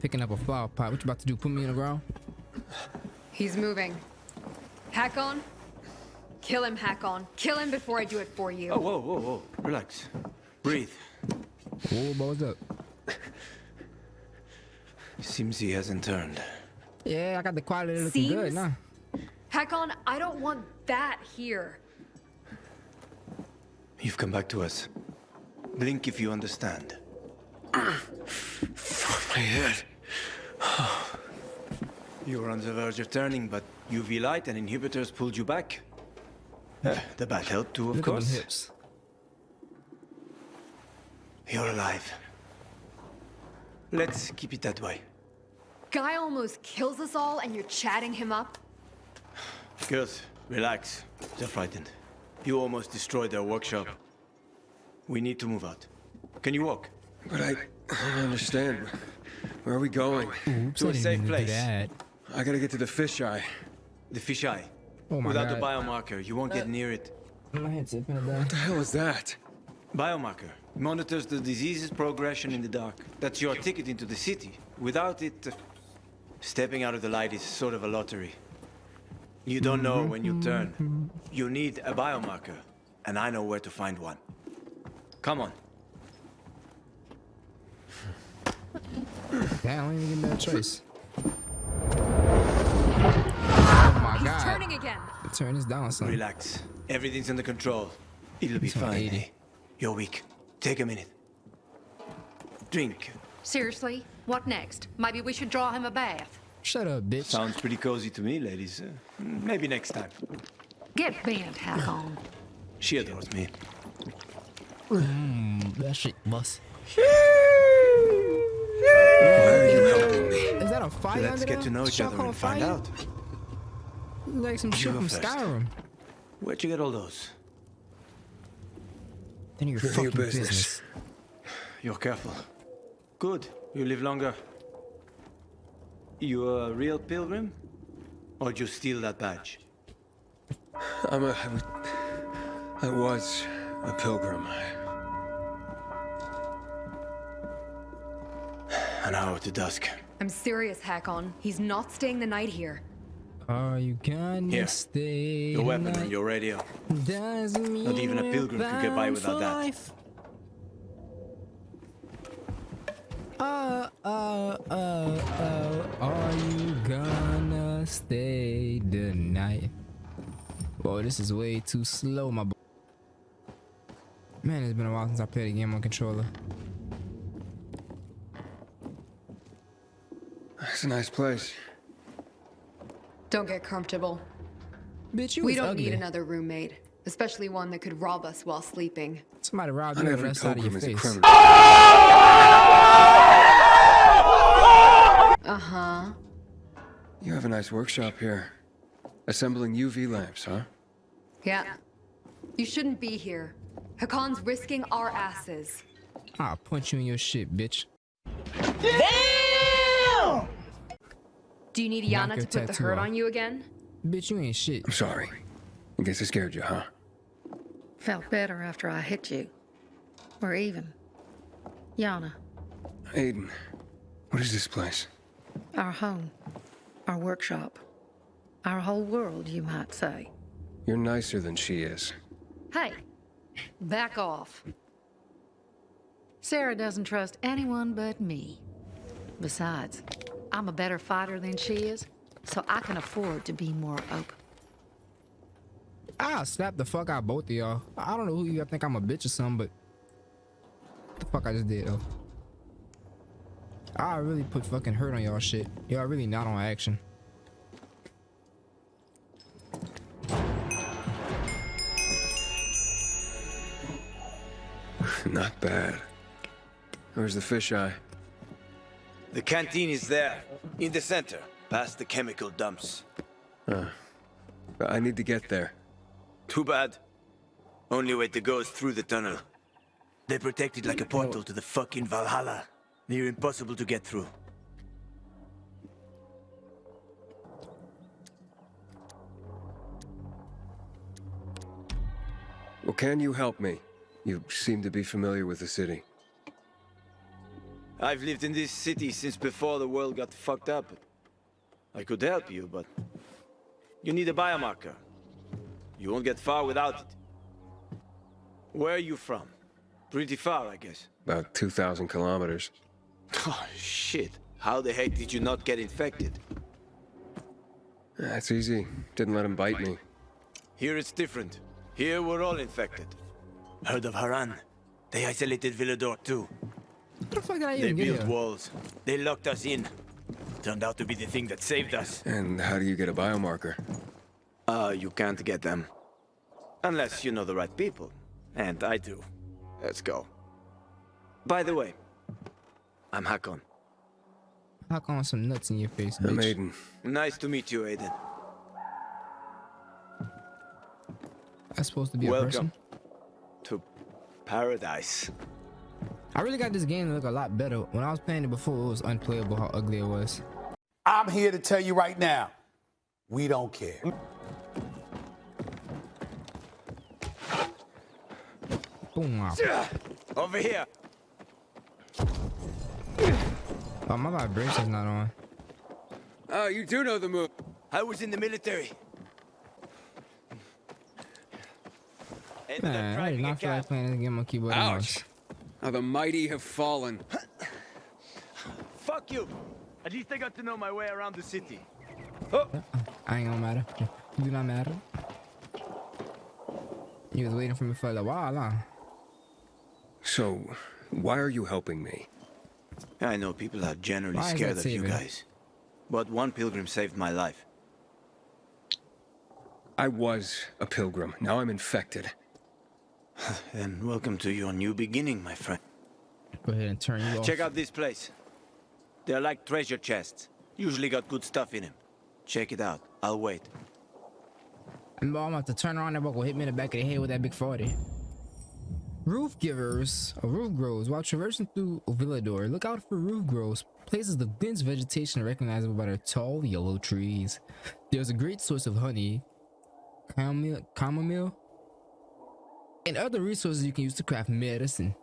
picking up a flower pot. What you about to do? Put me in the ground? He's moving. Hakon. Kill him, Hakon. Kill him before I do it for you. Oh, whoa, whoa, whoa. Relax. Breathe. Whoa, but what's up? Seems he hasn't turned. Yeah, I got the quality looking good, Seems? Hakon, I don't want that here. You've come back to us. Blink if you understand. Ah, my head. You were on the verge of turning, but UV light and inhibitors pulled you back. Uh, the bat helped too, of Look course. hips. You're alive. Let's keep it that way. Guy almost kills us all and you're chatting him up? Girls, relax. They're frightened. You almost destroyed their workshop. We need to move out. Can you walk? But I, I don't understand. Where are we going? Oops, To I a didn't safe mean to do place. That. I gotta get to the fisheye. The fisheye. Oh my Without god. the biomarker, you won't get near it. My head's tipping it down. What the hell is that? Biomarker monitors the disease's progression in the dark. That's your ticket into the city. Without it, uh, stepping out of the light is sort of a lottery. You don't know when you turn. You need a biomarker, and I know where to find one. Come on. Damn, I didn't even give me that choice. God. turning again. Turn this down, son. Relax. Everything's under control. It'll be It's fine. 80. eh? You're weak. Take a minute. Drink. Seriously? What next? Maybe we should draw him a bath. Shut up, bitch. Sounds pretty cozy to me, ladies. Uh, maybe next time. Get bent, Hakon. She adores me. That shit bust. Why are you helping me? Is that a fire Let's get to know each other and find out. Like some shit go from first. Skyrim. Where'd you get all those? Then of your None of your fucking business. business. You're careful. Good. You live longer. You're a real pilgrim? Or did you steal that badge? I'm a. I was- I was a pilgrim. An hour to dusk. I'm serious, Hakon. He's not staying the night here. Are you gonna Here. stay Your weapon tonight? and your radio. Doesn't mean Not even a pilgrim could get by without that. life. Uh, uh, uh, uh, are you gonna stay the night? Whoa, this is way too slow, my boy. Man, it's been a while since I played a game on controller. It's a nice place. Don't get comfortable. Bitch, you we don't ugly. need another roommate, especially one that could rob us while sleeping. Somebody robbed Not you the rest out of your pilgrim is a face. Uh-huh. You have a nice workshop here. Assembling UV lamps, huh? Yeah. You shouldn't be here. Hakon's risking our asses. I'll punch you in your shit, bitch. Do you need Yana your to put the hurt off. on you again? Bitch, you ain't shit. I'm sorry. I guess I scared you, huh? Felt better after I hit you. We're even. Yana, Aiden, what is this place? our home, our workshop, our whole world, you might say. You're nicer than she is. Hey, back off. Sarah doesn't trust anyone but me. Besides, I'm a better fighter than she is, so I can afford to be more open. Ah, I'll slap the fuck out both of y'all. I don't know who you I think I'm a bitch or something, but the fuck I just did though. I really put fucking hurt on y'all shit. Y'all really not on action. Not bad. Where's the fisheye? The canteen is there, in the center, past the chemical dumps. Uh, I need to get there. Too bad. Only way to go is through the tunnel. They protect it like a portal to the fucking Valhalla. Near impossible to get through. Well, can you help me? You seem to be familiar with the city. I've lived in this city since before the world got fucked up. I could help you, but... You need a biomarker. You won't get far without it. Where are you from? Pretty far, I guess. About 2,000 kilometers. Oh, shit. How the heck did you not get infected? That's easy. Didn't let him bite me. Here it's different. Here we're all infected. Heard of Harran? They isolated Villedor too. What the fuck did I They built walls. They locked us in. Turned out to be the thing that saved us. And how do you get a biomarker? Uh, you can't get them. Unless you know the right people. And I do. Let's go. By the way, I'm Hakon. Hakon come some nuts in your face, I'm? Aiden. Nice to meet you, Aiden. That's supposed to be a Welcome person. to paradise. I really got this game to look a lot better. When I was playing it before, it was unplayable how ugly it was. I'm here to tell you right now, we don't care. Boom. Wow. Over here. Oh, my vibration's not on. Oh, you do know the move. I was in the military. Man, I did not feel like playing this game on keyboard and mouse. Ouch. How the mighty have fallen. Fuck you. At least I got to know my way around the city. Oh! I ain't gonna matter. You do not matter. You was waiting for me for a while, huh? So, why are you helping me? I know people are generally Why scared of you guys. But one pilgrim saved my life. I was a pilgrim. Now I'm infected. And welcome to your new beginning, my friend. Go ahead and turn you off. Check out this place. They're like treasure chests. Usually got good stuff in them. Check it out. I'll wait. And I'm about to turn around and go hit me in the back of the head with that big 40. Roof givers, or roof grows. While traversing through Villedor, look out for roof grows, places of dense vegetation recognizable by their tall yellow trees. There's a great source of honey, chamomile, chamomile, and other resources you can use to craft medicine.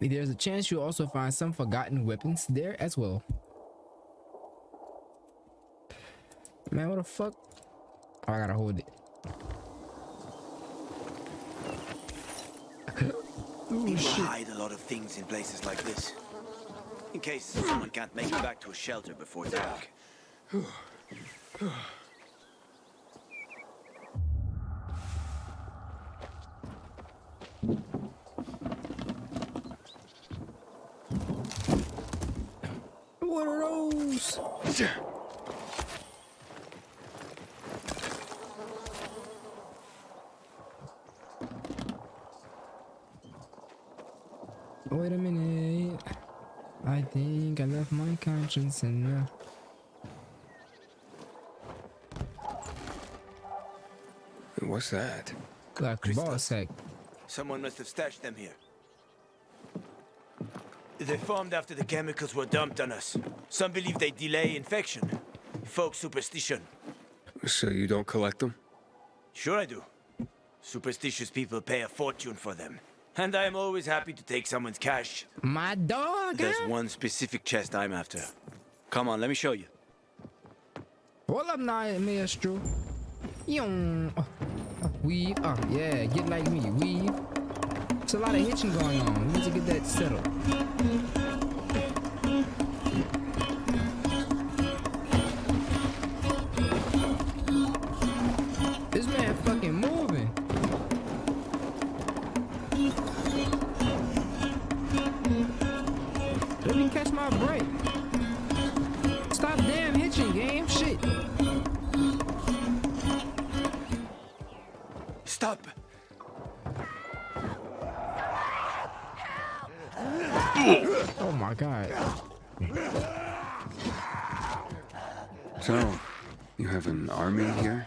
There's a chance you'll also find some forgotten weapons there as well. Man, what the fuck? Oh, I gotta hold it. People hide a lot of things in places like this. In case someone can't make it back to a shelter before dark. What are those? Wait a minute. I think I left my conscience in the. What's that? Like ball sack. Someone must have stashed them here. They formed after the chemicals were dumped on us. Some believe they delay infection. Folk superstition. So you don't collect them? Sure I do. Superstitious people pay a fortune for them. And I am always happy to take someone's cash. My dog. There's huh? one specific chest I'm after. Come on, let me show you. Hold up now, maestro. Young. Uh, uh, weave. Yeah, get like me. Weave. It's a lot of hitching going on. We need to get that settled. Army here?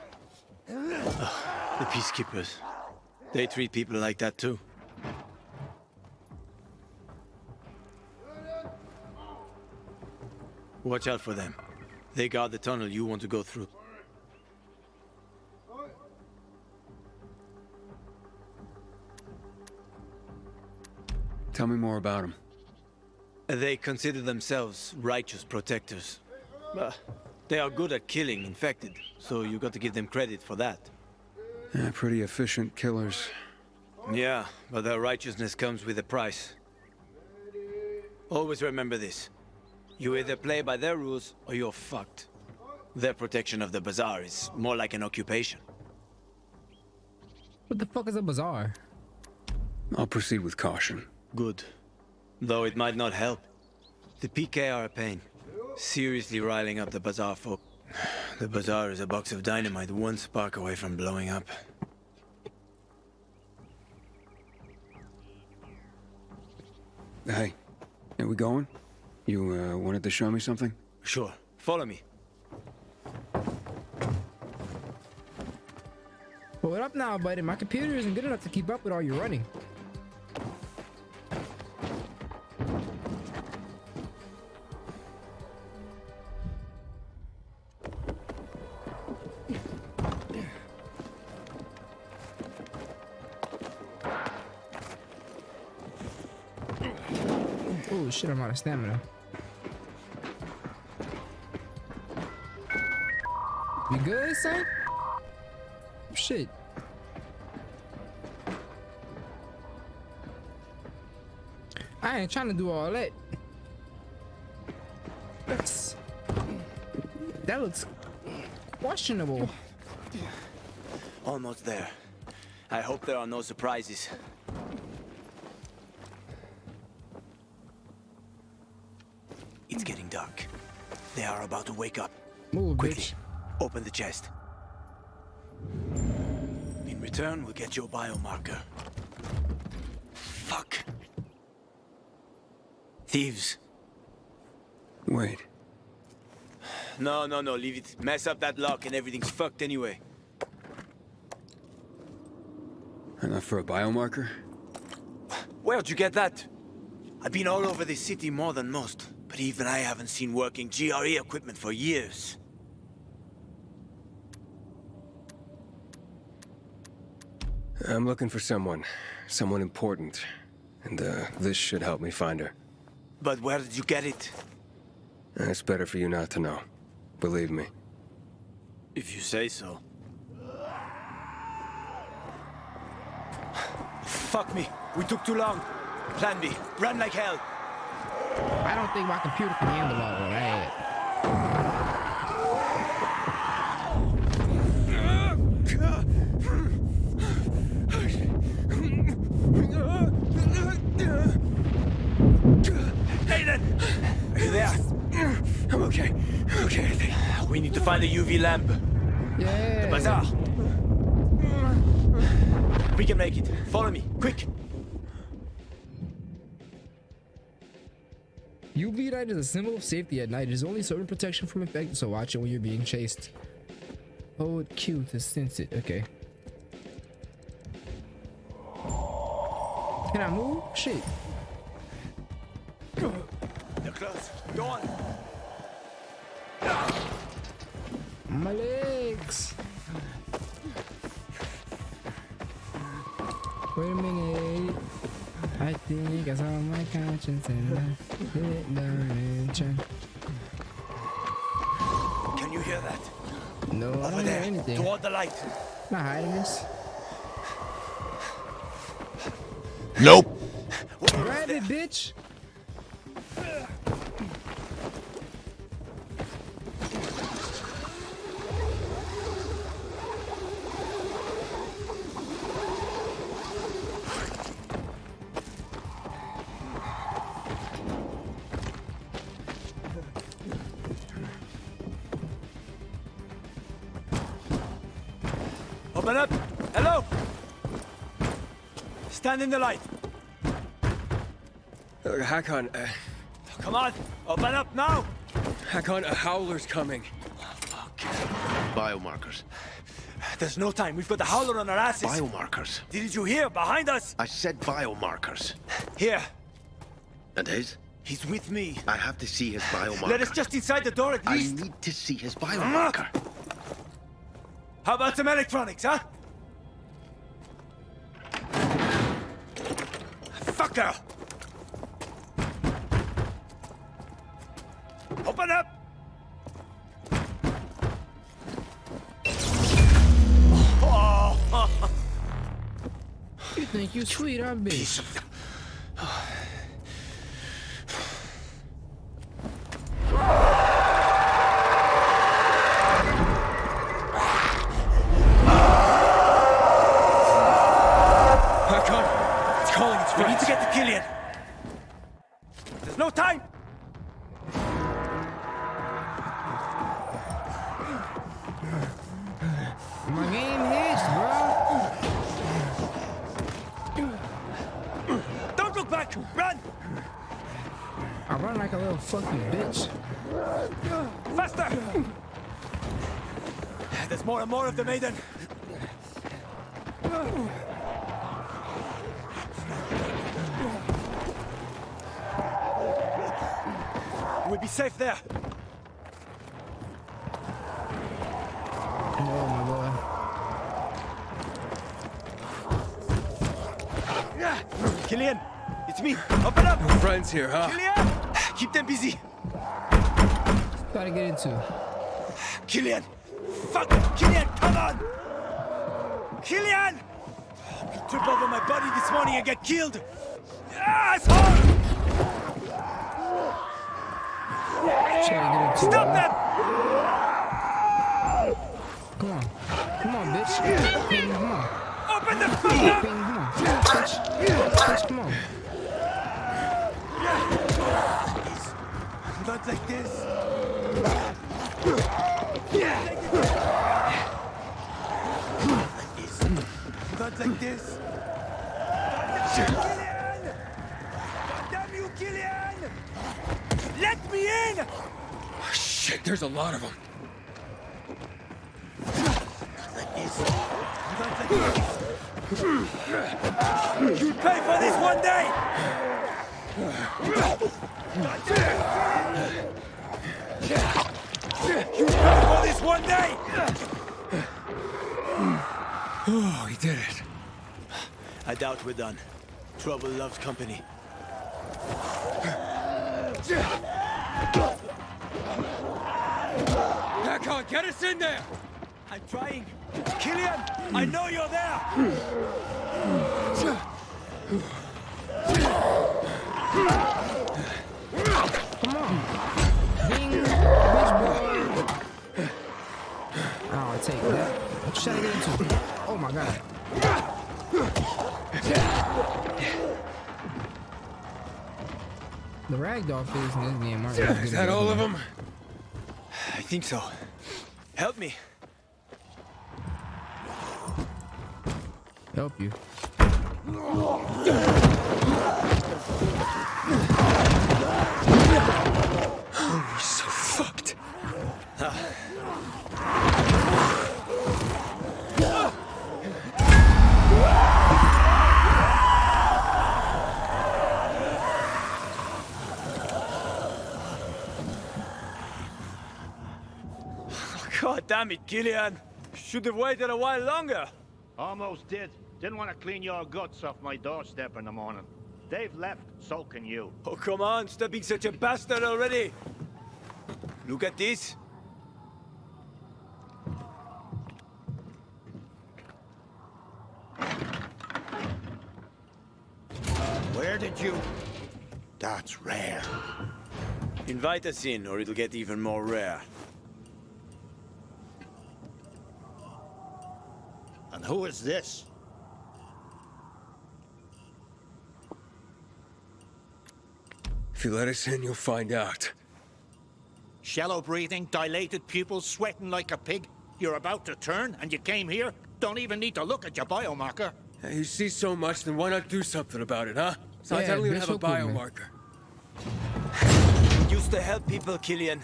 The peacekeepers. They treat people like that too. Watch out for them. They guard the tunnel you want to go through. Tell me more about them. They consider themselves righteous protectors. Uh, they are good at killing infected, so you got to give them credit for that. Yeah, pretty efficient killers. Yeah, but their righteousness comes with a price. Always remember this. You either play by their rules, or you're fucked. Their protection of the bazaar is more like an occupation. What the fuck is a bazaar? I'll proceed with caution. Good. Though it might not help. The PK are a pain. Seriously riling up the bazaar folk. The bazaar is a box of dynamite one spark away from blowing up. Hey, are we going? You uh, wanted to show me something? Sure. Follow me. But what up now, buddy? My computer isn't good enough to keep up with all your running. Shit, I'm out of stamina. You good, son? Shit. I ain't trying to do all that. That's that looks questionable. Almost there. I hope there are no surprises. They are about to wake up. Move, Quickly, bitch. open the chest. In return, we'll get your biomarker. Fuck. Thieves. Wait. No, no, no, leave it. Mess up that lock and everything's fucked anyway. Enough for a biomarker? Where'd you get that? I've been all over this city more than most, but even I haven't seen working GRE equipment for years. I'm looking for someone. Someone important. And, uh, this should help me find her. But where did you get it? It's better for you not to know. Believe me. If you say so. Fuck me. We took too long. Plan B. Run like hell. I don't think my computer can handle all of that. Aiden! Are you there? I'm okay. I'm okay, I think. We need to find the UV lamp. Yeah. Bazaar. We can make it. Follow me. Quick. UV light is a symbol of safety at night. It is only certain protection from infected, so watch it when you're being chased. Oh, Hold Q to sense it. Okay. Can I move? Shit. They're close. Go on. My legs. Wait a minute. I think I saw my conscience and I hit dimension. Can you hear that? No, I Over don't hear anything. Toward the light. Not hiding this. Nope. Grab it, bitch. Stand in the light. Uh, Hakon, uh, Come on. Open up now. Hakon, a howler's coming. Biomarkers. There's no time. We've got the howler on our asses. Biomarkers. Didn't you hear? Behind us. I said biomarkers. Here. And his? He's with me. I have to see his biomarker. Let us just inside the door at least. I need to see his biomarker. How about some electronics, huh? go. Open up! Oh. you think you're sweet, I'm. Of the maiden. We'll be safe there. Oh my boy. Killian, it's me. Open up. Friends here, huh? Killian, keep them busy. Gotta get into. Killian, fuck, Killian, come on. Killian, you trip over my body this morning and get killed. Asshole! Try to get into. Stop that! Come on. Come on, bitch. Ping, come on. Open the fuck up! Come on. Bitch. Come on. Not like this. Not like this. Killian! Damn you, Killian! Let me in! Oh, shit, there's a lot of them. You'll pay for this one day! You'll pay for this one day! Oh, he did it. I doubt we're done. Trouble loves company. Hakon, get us in there! I'm trying. Killian, I know you're there! Come on. Ping, bitch, boy. Oh, I take that. What you trying to get into? Oh my god. The ragdoll physics in this game aren't Is that all of them? I think so. Help me. Help you. Oh, We're so fucked. God damn it, Killian. Should have waited a while longer. Almost did. Didn't want to clean your guts off my doorstep in the morning. They've left, so can you. Oh, come on, stop being such a bastard already. Look at this. Where did you... That's rare. Invite us in, or it'll get even more rare. And who is this? If you let us in, you'll find out. Shallow breathing, dilated pupils, sweating like a pig. You're about to turn, and you came here? Don't even need to look at your biomarker. Hey, you see so much, then why not do something about it, huh? Besides, Yeah, I don't even have a Bishop would, biomarker. Used to help people, Killian.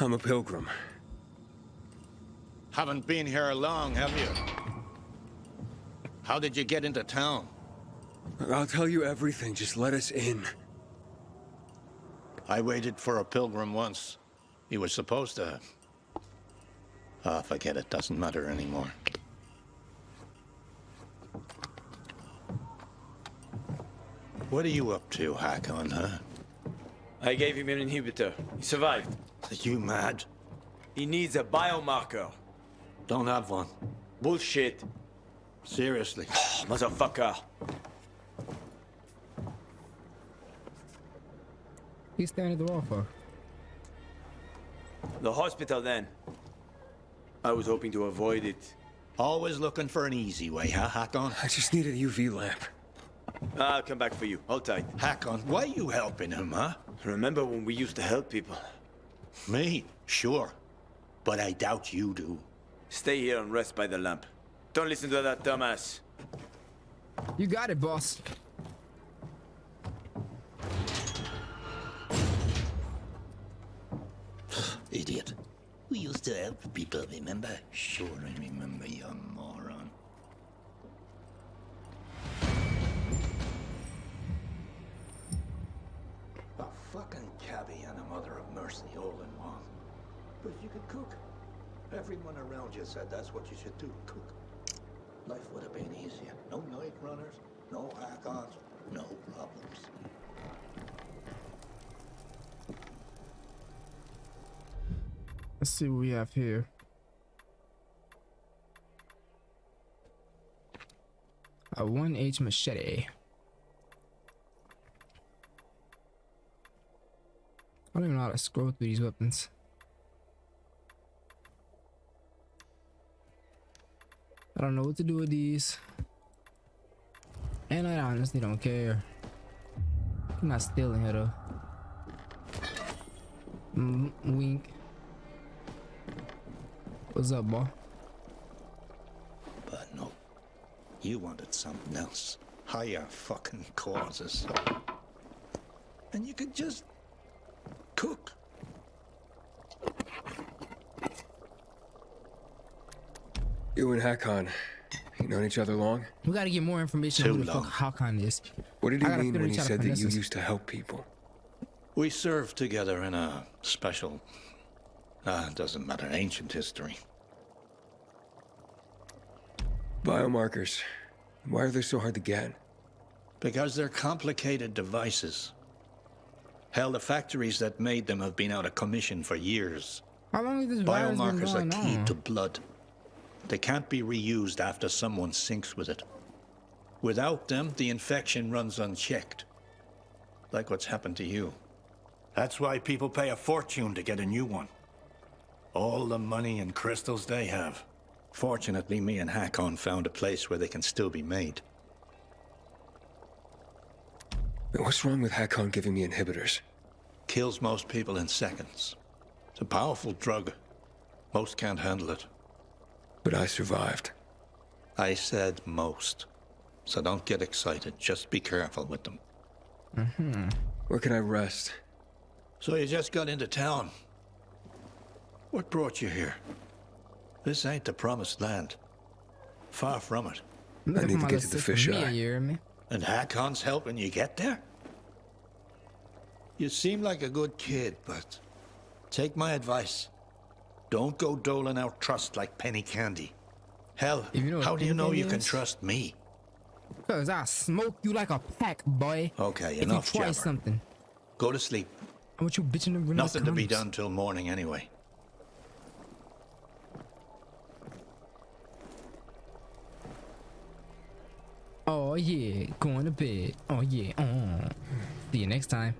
I'm a pilgrim. Haven't been here long, have you? How did you get into town? I'll tell you everything, just let us in. I waited for a pilgrim once. He was supposed to... Ah, forget it. Doesn't matter anymore. What are you up to, Hakon, huh? I gave him an inhibitor. He survived. Are you mad? He needs a biomarker. Don't have one. Bullshit. Seriously. Motherfucker. He's staring at the wall for. The hospital then. I was hoping to avoid it. Always looking for an easy way, huh, Hakon? I just need a UV lamp. I'll come back for you. Hold tight. Hakon, why are you helping him, huh? Remember when we used to help people? Me? Sure. But I doubt you do. Stay here and rest by the lamp. Don't listen to that dumbass. You got it, boss. Idiot. We used to help people, remember? Sure, I remember, you fucking cabbie and a mother of mercy all in one. But you could cook. Everyone around you said that's what you should do, cook. Life would have been easier. No night runners, no Hakons, no problems. Let's see what we have here. A 1H machete. I don't even know how to scroll through these weapons. I don't know what to do with these. And I honestly don't care. I'm not stealing her though. Mm, wink. What's up, boy? But no. You wanted something else. Higher fucking causes. And you could just cook. You and Hakon, you known each other long? We gotta get more information on Too who the long. fuck Hakon is. What did he I mean when he said that you used to help people? We served together in a special. Ah, it doesn't matter. Ancient history. Biomarkers. Why are they so hard to get? Because they're complicated devices. Hell, the factories that made them have been out of commission for years. How long has this virus been Biomarkers are going key on? to blood. They can't be reused after someone sinks with it. Without them, the infection runs unchecked. Like what's happened to you. That's why people pay a fortune to get a new one. All the money and crystals they have. Fortunately, me and Hakon found a place where they can still be made. What's wrong with Hakon giving me inhibitors? Kills most people in seconds. It's a powerful drug. Most can't handle it. But I survived. I said most. So don't get excited. Just be careful with them. Mm-hmm. Where can I rest? So you just got into town. What brought you here? This ain't the promised land. Far from it. I'm I looking need to get to the sister fish Mia, eye. you hear me? And Hakon's helping you get there? You seem like a good kid, but take my advice. Don't go doling out trust like penny candy. Hell, you know how do you know candy you can trust me? Cause I smoke you like a pack, boy. Okay, if enough you try jabber. something. Go to sleep. I want you bitching and Nothing to be done till morning anyway. Oh yeah, going to bed. Oh yeah. Oh. See you next time.